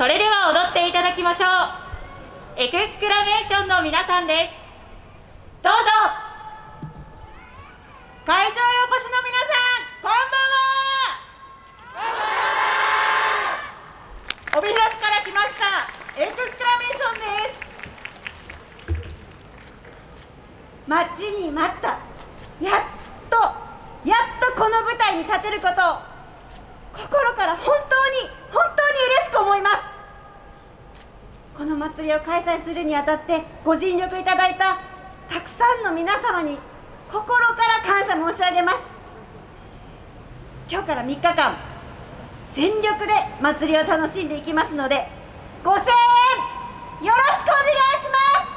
それでは踊っていただきましょう。エクスクラメーションの皆さんです。どうぞ。会場へお越しの皆さんこんばんは。帯広市から来ましたエクスクラメーションです。待ちに待った。やっとやっとこの舞台に立てることを心から本当に本当に嬉しく思いますこの祭りを開催するにあたってご尽力いただいたたくさんの皆様に心から感謝申し上げます。今日から3日間全力で祭りを楽しんでいきますのでご声援よろしくお願いします。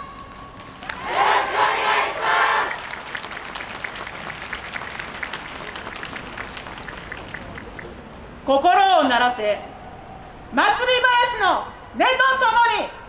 心を鳴らせ祭り林の音とともに